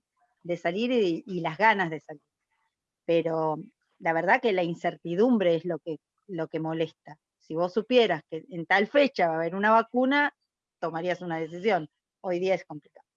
de salir y, y las ganas de salir. Pero la verdad que la incertidumbre es lo que, lo que molesta. Si vos supieras que en tal fecha va a haber una vacuna, tomarías una decisión. Hoy día es complicado.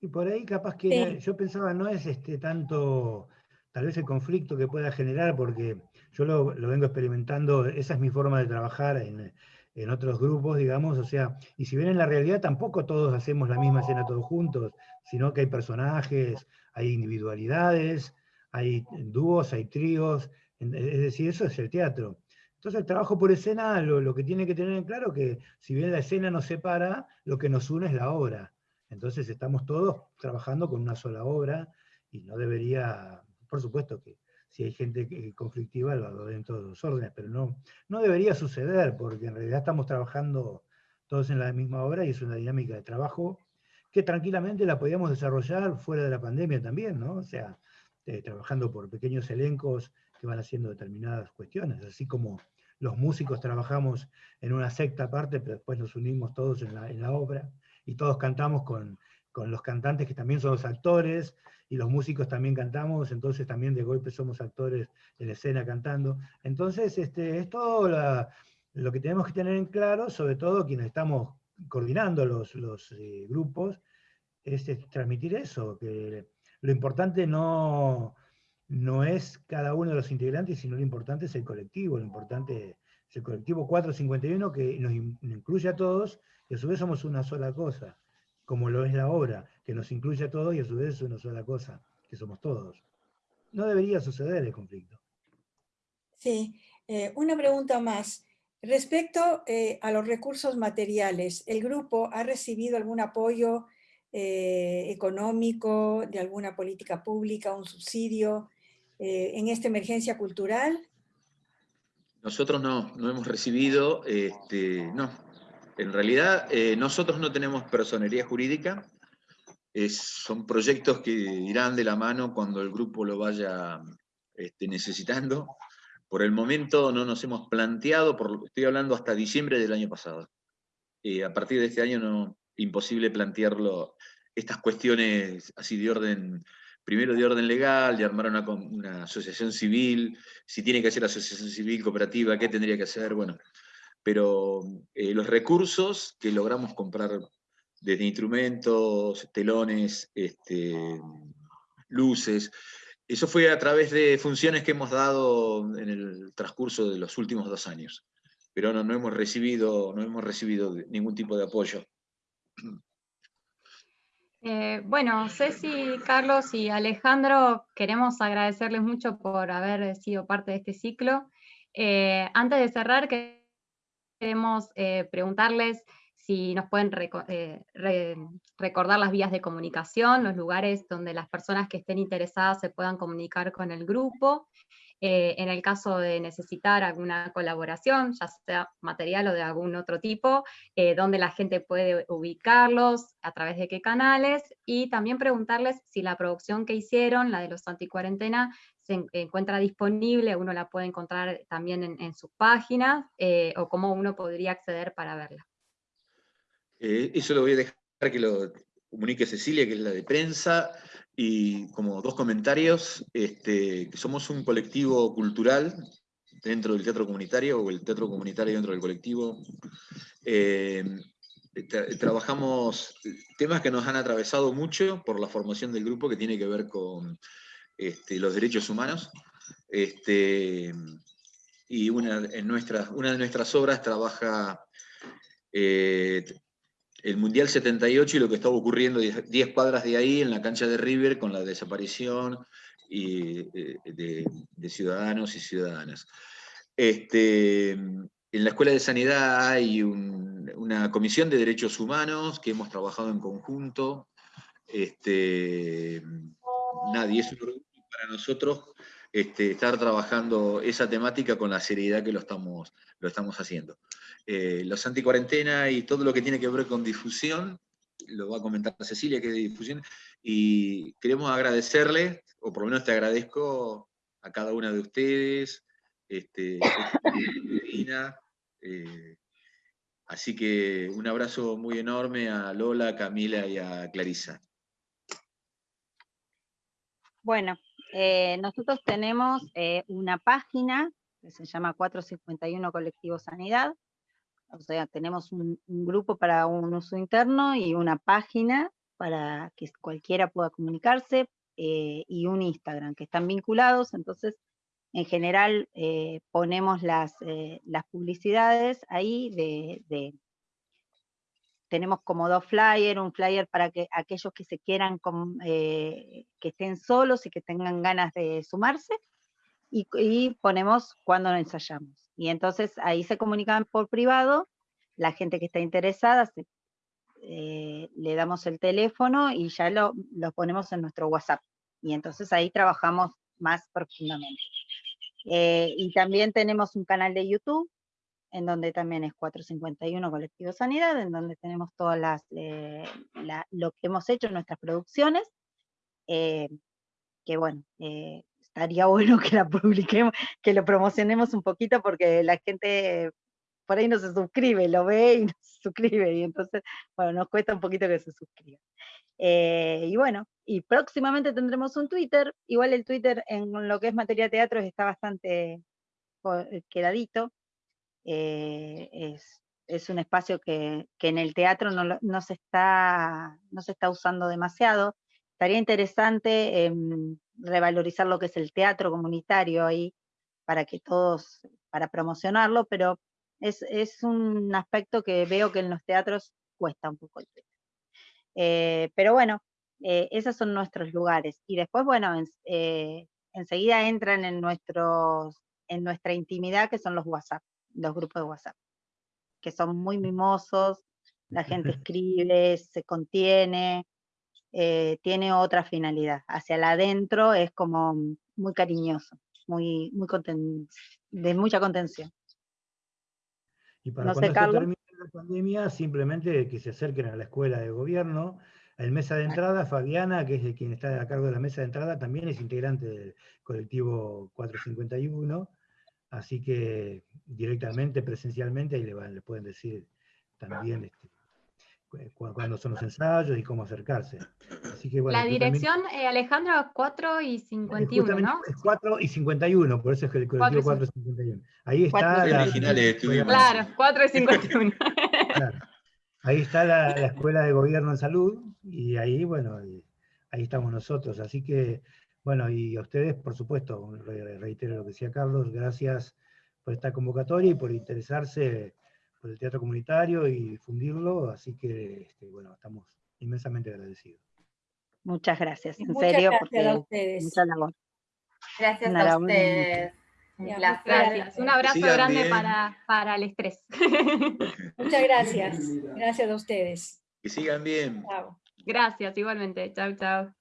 Y por ahí capaz que yo pensaba, no es este tanto tal vez el conflicto que pueda generar, porque yo lo, vengo experimentando, esa es mi forma de trabajar en, en, otros grupos, digamos, o sea, y si bien en la realidad tampoco todos hacemos la misma escena todos juntos, sino que hay personajes, hay individualidades, hay dúos, hay tríos, es decir, eso es el teatro. Entonces el trabajo por escena lo, que tiene que tener en claro que si bien la escena nos separa, lo que nos une es la obra. Entonces estamos todos trabajando con una sola obra y no debería, por supuesto que si hay gente conflictiva lo hago en todos los órdenes, pero no, no debería suceder porque en realidad estamos trabajando todos en la misma obra y es una dinámica de trabajo que tranquilamente la podíamos desarrollar fuera de la pandemia también, ¿no? O sea, eh, trabajando por pequeños elencos que van haciendo determinadas cuestiones, así como los músicos trabajamos en una secta aparte, pero después nos unimos todos en la, obra, y todos cantamos con, los cantantes que también son los actores, y los músicos también cantamos, entonces también de golpe somos actores la escena cantando. Entonces, este, es todo lo que tenemos que tener en claro, sobre todo quienes estamos coordinando los, los eh, grupos, es, es, transmitir eso, que lo importante no, no es cada uno de los integrantes, sino lo importante es el colectivo, lo importante es el colectivo 451 que nos incluye a todos y a su vez somos una sola cosa, como lo es la obra, que nos incluye a todos y a su vez es una sola cosa, que somos todos. No debería suceder el conflicto. Sí, eh, una pregunta más. Respecto eh, a los recursos materiales, ¿el grupo ha recibido algún apoyo eh, económico, de alguna política pública, un subsidio eh, en esta emergencia cultural? Nosotros no, no hemos recibido, este, no. En realidad, eh, nosotros no tenemos personería jurídica, son proyectos que irán de la mano cuando el grupo lo vaya este, necesitando. Por el momento no nos hemos planteado, por, estoy hablando hasta diciembre del año pasado. Eh, a partir de este año no, imposible plantearlo, estas cuestiones así de orden primero de orden legal, de armar una, asociación civil, si tiene que hacer asociación civil cooperativa, qué tendría que hacer, bueno. Pero eh, los recursos que logramos comprar desde instrumentos, telones, este, luces, eso fue a través de funciones que hemos dado en el transcurso de los últimos dos años. Pero no, no, hemos, recibido, no hemos recibido ningún tipo de apoyo. Eh, bueno, Ceci, Carlos y Alejandro, queremos agradecerles mucho por haber sido parte de este ciclo. Eh, antes de cerrar, queremos eh, preguntarles si nos pueden recordar las vías de comunicación, los lugares donde las personas que estén interesadas se puedan comunicar con el grupo, eh, en el caso de necesitar alguna colaboración, ya sea material o de algún otro tipo, eh, donde la gente puede ubicarlos, a través de qué canales, y también preguntarles si la producción que hicieron, la de los anticuarentena, se encuentra disponible, uno la puede encontrar también en, sus páginas, eh, o cómo uno podría acceder para verla. eso lo voy a dejar que lo comunique Cecilia, que es la de prensa, y como dos comentarios, este, somos un colectivo cultural dentro del teatro comunitario, o el teatro comunitario dentro del colectivo. Eh, trabajamos temas que nos han atravesado mucho por la formación del grupo, que tiene que ver con este, los derechos humanos. Este, y una, en nuestras, una de nuestras obras trabaja eh, el Mundial 78 y lo que estaba ocurriendo 10 cuadras de ahí en la cancha de River con la desaparición eh, de, ciudadanos y ciudadanas. Este, en la Escuela de Sanidad hay una comisión de derechos humanos que hemos trabajado en conjunto. Este, nadie es un orgullo para nosotros este, estar trabajando esa temática con la seriedad que lo estamos haciendo. Eh, los anticuarentena y todo lo que tiene que ver con difusión, lo va a comentar Cecilia, que es de difusión, y queremos agradecerle, o por lo menos te agradezco a cada una de ustedes, este, eh, así que un abrazo muy enorme a Lola, Camila y a Clarisa. Bueno, eh, nosotros tenemos una página que se llama 451 Colectivo Sanidad, o sea, tenemos un, grupo para un uso interno y una página para que cualquiera pueda comunicarse. eh, y un Instagram, que están vinculados, entonces en general eh, ponemos las, las, publicidades ahí de, tenemos como dos flyers, un flyer para que aquellos que se quieran, que estén solos y que tengan ganas de sumarse, y, y ponemos cuando ensayamos. Y entonces ahí se comunican por privado, la gente que está interesada eh, le damos el teléfono y ya lo, ponemos en nuestro WhatsApp. Y entonces ahí trabajamos más profundamente. Eh, y también tenemos un canal de YouTube, en donde también es 451 Colectivo Sanidad, en donde tenemos todas eh, lo que hemos hecho, en nuestras producciones, que bueno, estaría bueno que la publiquemos, que lo promocionemos un poquito porque la gente por ahí no se suscribe, lo ve y no se suscribe, y entonces, bueno, nos cuesta un poquito que se suscriba. Eh, y bueno, y próximamente tendremos un Twitter, igual el Twitter en lo que es materia teatro está bastante eh, quedadito, eh, es, un espacio que, en el teatro no, se está, no se está usando demasiado, estaría interesante em, revalorizar lo que es el teatro comunitario ahí, para que todos, para promocionarlo, pero es, un aspecto que veo que en los teatros cuesta un poco el eh, pero bueno, eh, esos son nuestros lugares. Y después, bueno, eh, enseguida entran en, nuestros, en nuestra intimidad, que son los WhatsApp, los grupos de WhatsApp, que son muy mimosos, la gente escribe, se contiene, tiene otra finalidad. Hacia el adentro es como muy cariñoso, muy, muy de mucha contención. Y para cuando se termine la pandemia, simplemente que se acerquen a la escuela de gobierno. En mesa de entrada, Fabiana, que es quien está a cargo de la mesa de entrada, también es integrante del colectivo 451, así que directamente, presencialmente, ahí le, pueden decir también este, cuándo son los ensayos y cómo acercarse. la dirección, eh, Alejandro, es 4 y 51, ¿no? Es 4 y 51, por eso es que el colectivo 4 y 51. Ahí está la... Claro, 4 y 51. claro. Ahí está la, Escuela de Gobierno en Salud, y ahí, bueno, ahí estamos nosotros. Así que, bueno, y a ustedes, por supuesto, reitero lo que decía Carlos, gracias por esta convocatoria y por interesarse por el teatro comunitario y difundirlo, así que este, bueno, estamos inmensamente agradecidos. Muchas gracias, en serio, porque a ustedes. mucha labor. Gracias a ustedes. Un Gracias. Un abrazo grande para, para, el estrés. Muchas gracias. Gracias a ustedes. Que sigan bien. Gracias, igualmente. Chao, chao.